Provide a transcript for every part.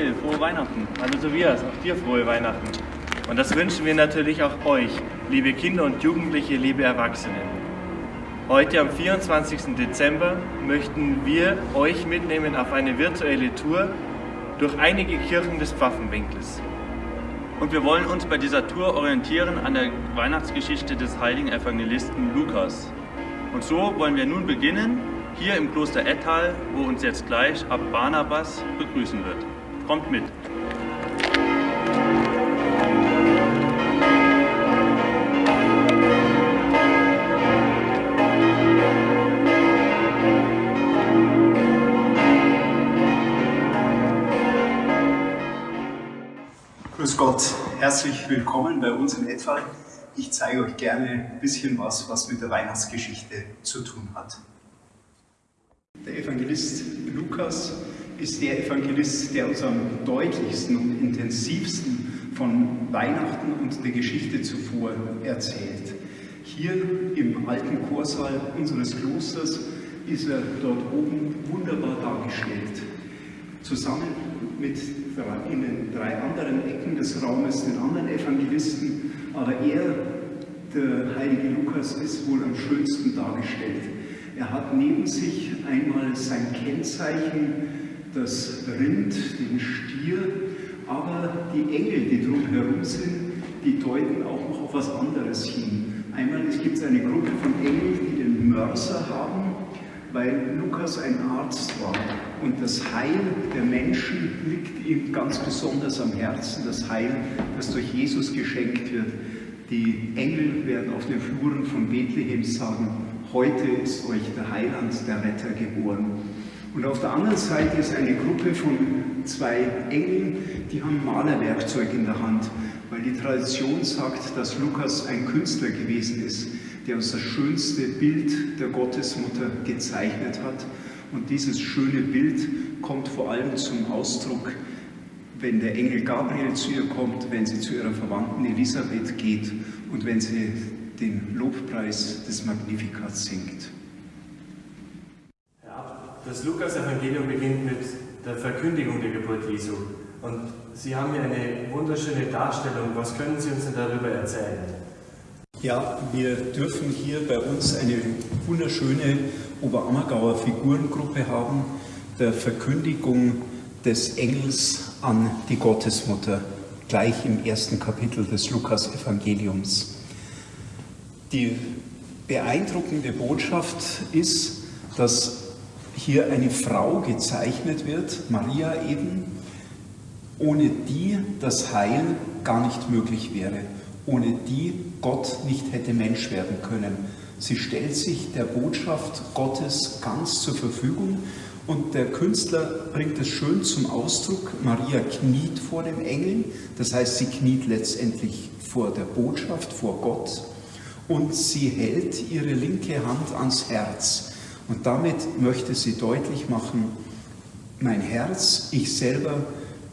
Manuel, frohe Weihnachten. Hallo Tobias, auch dir frohe Weihnachten. Und das wünschen wir natürlich auch euch, liebe Kinder und Jugendliche, liebe Erwachsene. Heute am 24. Dezember möchten wir euch mitnehmen auf eine virtuelle Tour durch einige Kirchen des Pfaffenwinkels. Und wir wollen uns bei dieser Tour orientieren an der Weihnachtsgeschichte des heiligen Evangelisten Lukas. Und so wollen wir nun beginnen, hier im Kloster Ettal, wo uns jetzt gleich Ab Barnabas begrüßen wird. Kommt mit! Grüß Gott, herzlich willkommen bei uns in Ettal. Ich zeige euch gerne ein bisschen was, was mit der Weihnachtsgeschichte zu tun hat. Der Evangelist Lukas ist der Evangelist, der uns am deutlichsten und intensivsten von Weihnachten und der Geschichte zuvor erzählt. Hier im alten Chorsaal unseres Klosters ist er dort oben wunderbar dargestellt. Zusammen mit in den drei anderen Ecken des Raumes den anderen Evangelisten, aber er, der heilige Lukas, ist wohl am schönsten dargestellt. Er hat neben sich einmal sein Kennzeichen, das Rind, den Stier, aber die Engel, die drumherum sind, die deuten auch noch auf was anderes hin. Einmal gibt es eine Gruppe von Engeln, die den Mörser haben, weil Lukas ein Arzt war und das Heil der Menschen liegt ihm ganz besonders am Herzen, das Heil, das durch Jesus geschenkt wird. Die Engel werden auf den Fluren von Bethlehem sagen, heute ist euch der Heiland, der Retter geboren. Und auf der anderen Seite ist eine Gruppe von zwei Engeln, die haben Malerwerkzeug in der Hand, weil die Tradition sagt, dass Lukas ein Künstler gewesen ist der uns das schönste Bild der Gottesmutter gezeichnet hat. Und dieses schöne Bild kommt vor allem zum Ausdruck, wenn der Engel Gabriel zu ihr kommt, wenn sie zu ihrer Verwandten Elisabeth geht und wenn sie den Lobpreis des Magnificat singt. Das Lukas-Evangelium beginnt mit der Verkündigung der Geburt Jesu. Und Sie haben hier eine wunderschöne Darstellung. Was können Sie uns denn darüber erzählen? Ja, wir dürfen hier bei uns eine wunderschöne Oberammergauer Figurengruppe haben, der Verkündigung des Engels an die Gottesmutter, gleich im ersten Kapitel des Lukas-Evangeliums. Die beeindruckende Botschaft ist, dass hier eine Frau gezeichnet wird, Maria eben, ohne die das Heil gar nicht möglich wäre ohne die Gott nicht hätte Mensch werden können. Sie stellt sich der Botschaft Gottes ganz zur Verfügung und der Künstler bringt es schön zum Ausdruck. Maria kniet vor dem Engel, das heißt, sie kniet letztendlich vor der Botschaft, vor Gott und sie hält ihre linke Hand ans Herz. Und damit möchte sie deutlich machen, mein Herz, ich selber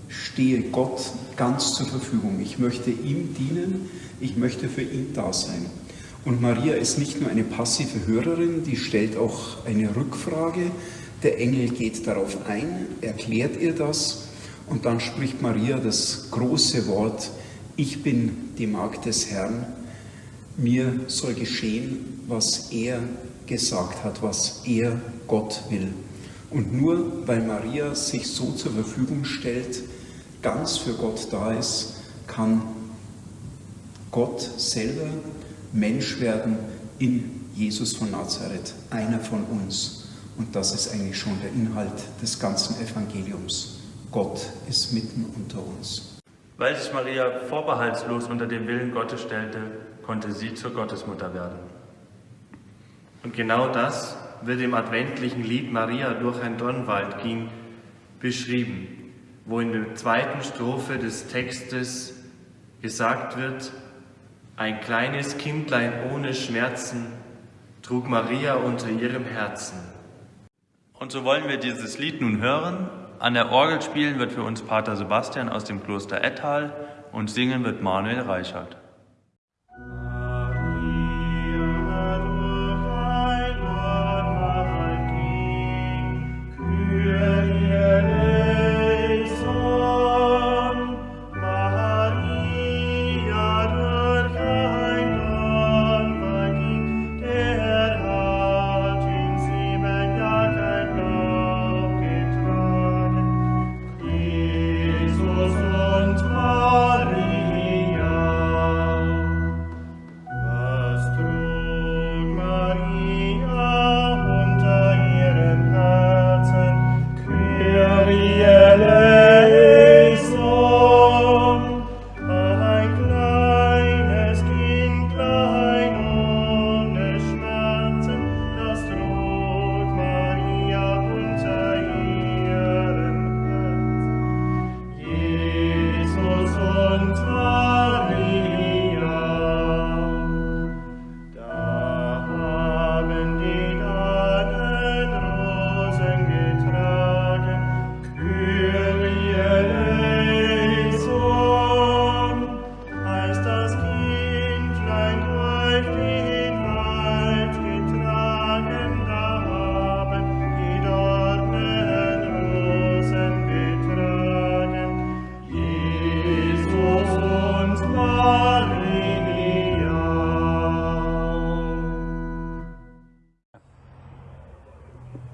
stehe Gott ganz zur Verfügung. Ich möchte ihm dienen, ich möchte für ihn da sein. Und Maria ist nicht nur eine passive Hörerin, die stellt auch eine Rückfrage. Der Engel geht darauf ein, erklärt ihr das und dann spricht Maria das große Wort, ich bin die Magd des Herrn, mir soll geschehen, was er gesagt hat, was er Gott will. Und nur weil Maria sich so zur Verfügung stellt, ganz für Gott da ist, kann Gott selber Mensch werden in Jesus von Nazareth, einer von uns. Und das ist eigentlich schon der Inhalt des ganzen Evangeliums. Gott ist mitten unter uns. Weil sich Maria vorbehaltslos unter den Willen Gottes stellte, konnte sie zur Gottesmutter werden. Und genau das wird im adventlichen Lied Maria durch ein Dornwald ging beschrieben wo in der zweiten Strophe des Textes gesagt wird, ein kleines Kindlein ohne Schmerzen trug Maria unter ihrem Herzen. Und so wollen wir dieses Lied nun hören. An der Orgel spielen wird für uns Pater Sebastian aus dem Kloster Ettal und singen wird Manuel Reichert.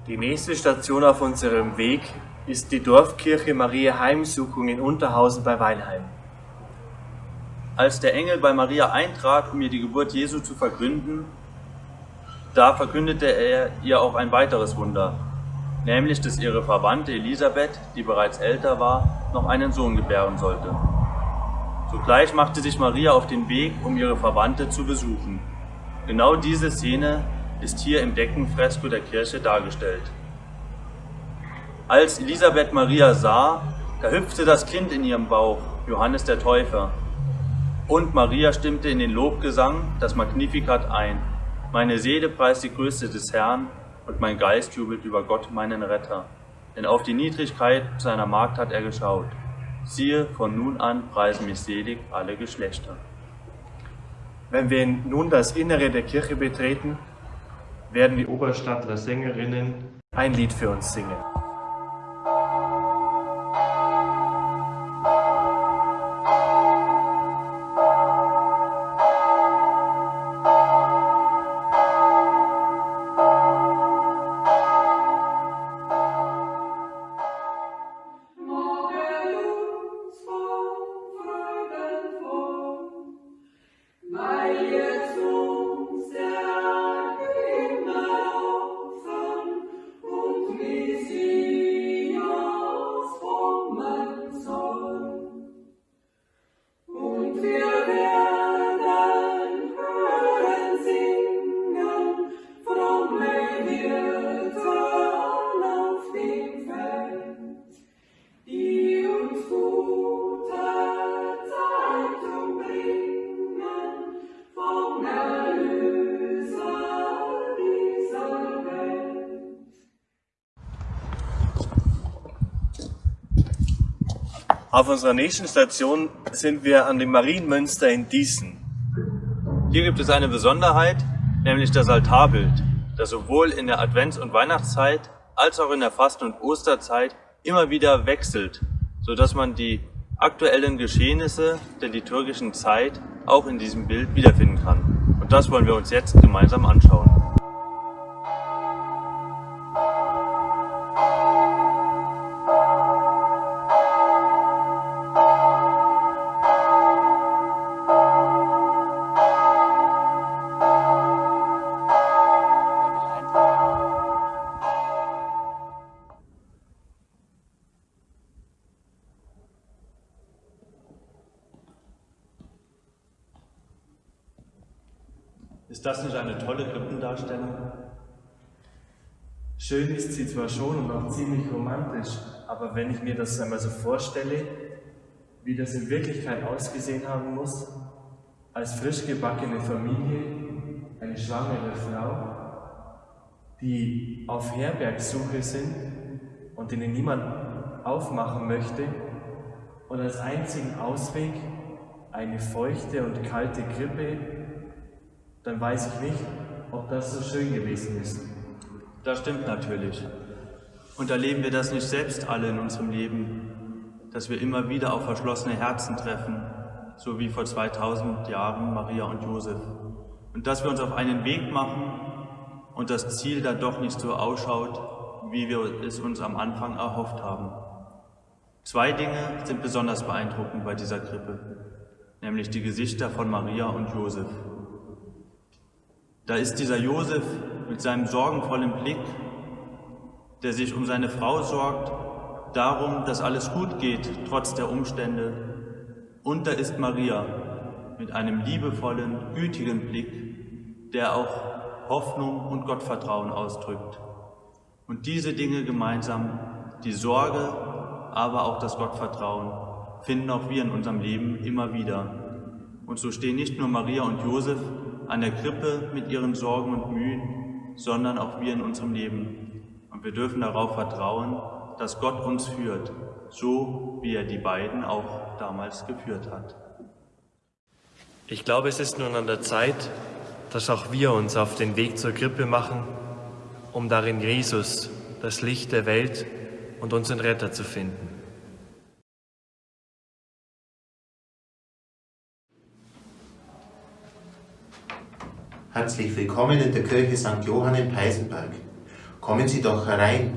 Die nächste Station auf unserem Weg ist die Dorfkirche Maria Heimsuchung in Unterhausen bei Weilheim. Als der Engel bei Maria eintrat, um ihr die Geburt Jesu zu verkünden, da verkündete er ihr auch ein weiteres Wunder, nämlich dass ihre Verwandte Elisabeth, die bereits älter war, noch einen Sohn gebären sollte. Sogleich machte sich Maria auf den Weg, um ihre Verwandte zu besuchen. Genau diese Szene ist hier im Deckenfresko der Kirche dargestellt. Als Elisabeth Maria sah, da hüpfte das Kind in ihrem Bauch, Johannes der Täufer. Und Maria stimmte in den Lobgesang, das Magnificat ein. Meine Seele preist die Größe des Herrn und mein Geist jubelt über Gott, meinen Retter. Denn auf die Niedrigkeit seiner Magd hat er geschaut. Siehe, von nun an preisen mich selig alle Geschlechter. Wenn wir nun das Innere der Kirche betreten, werden die Oberstadtler Sängerinnen ein Lied für uns singen. Auf unserer nächsten Station sind wir an dem Marienmünster in Diesen. Hier gibt es eine Besonderheit, nämlich das Altarbild, das sowohl in der Advents- und Weihnachtszeit als auch in der Fasten- und Osterzeit immer wieder wechselt, sodass man die aktuellen Geschehnisse der liturgischen Zeit auch in diesem Bild wiederfinden kann. Und das wollen wir uns jetzt gemeinsam anschauen. Ist das nicht eine tolle Krippendarstellung? Schön ist sie zwar schon und auch ziemlich romantisch, aber wenn ich mir das einmal so vorstelle, wie das in Wirklichkeit ausgesehen haben muss, als frisch gebackene Familie, eine schwangere Frau, die auf Herbergsuche sind und denen niemand aufmachen möchte und als einzigen Ausweg eine feuchte und kalte Krippe dann weiß ich nicht, ob das so schön gewesen ist. Das stimmt natürlich. Und erleben wir das nicht selbst alle in unserem Leben, dass wir immer wieder auf verschlossene Herzen treffen, so wie vor 2000 Jahren Maria und Josef. Und dass wir uns auf einen Weg machen und das Ziel dann doch nicht so ausschaut, wie wir es uns am Anfang erhofft haben. Zwei Dinge sind besonders beeindruckend bei dieser Krippe, nämlich die Gesichter von Maria und Josef. Da ist dieser Josef mit seinem sorgenvollen Blick, der sich um seine Frau sorgt, darum, dass alles gut geht, trotz der Umstände. Und da ist Maria mit einem liebevollen, gütigen Blick, der auch Hoffnung und Gottvertrauen ausdrückt. Und diese Dinge gemeinsam, die Sorge, aber auch das Gottvertrauen, finden auch wir in unserem Leben immer wieder. Und so stehen nicht nur Maria und Josef an der Krippe mit ihren Sorgen und Mühen, sondern auch wir in unserem Leben. Und wir dürfen darauf vertrauen, dass Gott uns führt, so wie er die beiden auch damals geführt hat. Ich glaube, es ist nun an der Zeit, dass auch wir uns auf den Weg zur Krippe machen, um darin Jesus, das Licht der Welt und unseren Retter zu finden. Herzlich willkommen in der Kirche St. Johann in Peisenberg. Kommen Sie doch herein.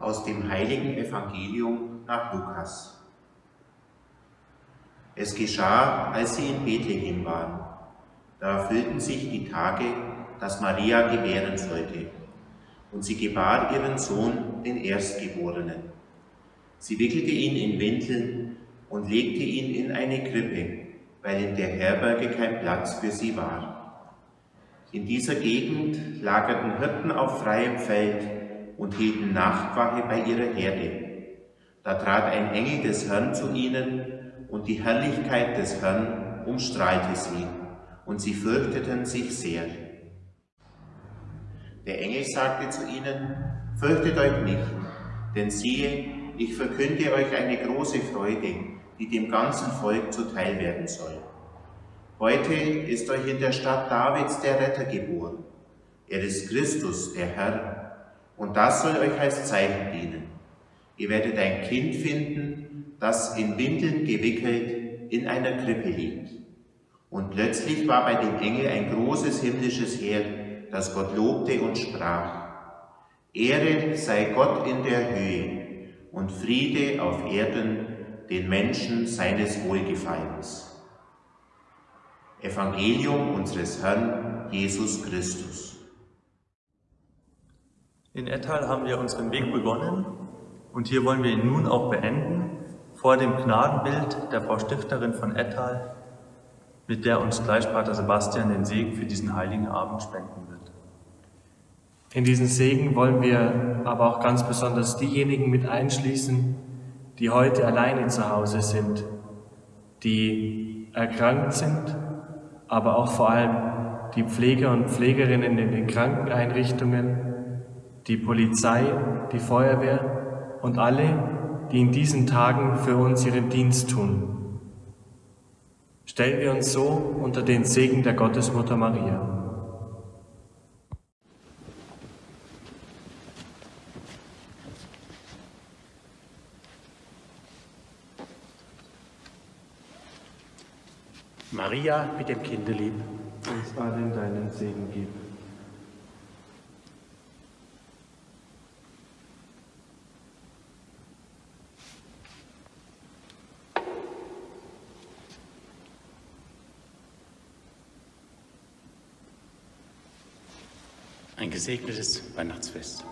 Aus dem heiligen Evangelium nach Lukas. Es geschah, als sie in Bethlehem waren. Da erfüllten sich die Tage, dass Maria gebären sollte. Und sie gebar ihren Sohn, den Erstgeborenen. Sie wickelte ihn in Windeln und legte ihn in eine Krippe, weil in der Herberge kein Platz für sie war. In dieser Gegend lagerten Hirten auf freiem Feld und hielten Nachtwache bei ihrer Herde. Da trat ein Engel des Herrn zu ihnen, und die Herrlichkeit des Herrn umstrahlte sie, und sie fürchteten sich sehr. Der Engel sagte zu ihnen, Fürchtet euch nicht, denn siehe, ich verkünde euch eine große Freude, die dem ganzen Volk zuteil werden soll. Heute ist euch in der Stadt Davids der Retter geboren. Er ist Christus, der Herr, und das soll euch als Zeichen dienen. Ihr werdet ein Kind finden, das in Windeln gewickelt in einer Krippe liegt. Und plötzlich war bei dem Engel ein großes himmlisches Heer, das Gott lobte und sprach, Ehre sei Gott in der Höhe und Friede auf Erden den Menschen seines Wohlgefallens. Evangelium unseres Herrn Jesus Christus. In Ettal haben wir unseren Weg begonnen und hier wollen wir ihn nun auch beenden vor dem Gnadenbild der Frau Stifterin von Ettal, mit der uns gleich Pater Sebastian den Segen für diesen heiligen Abend spenden wird. In diesen Segen wollen wir aber auch ganz besonders diejenigen mit einschließen, die heute alleine zu Hause sind, die erkrankt sind, aber auch vor allem die Pfleger und Pflegerinnen in den Krankeneinrichtungen, die Polizei, die Feuerwehr und alle, die in diesen Tagen für uns ihren Dienst tun. Stellen wir uns so unter den Segen der Gottesmutter Maria. Maria mit dem Kinde lieb. uns allen deinen Segen gib. Ein gesegnetes Weihnachtsfest.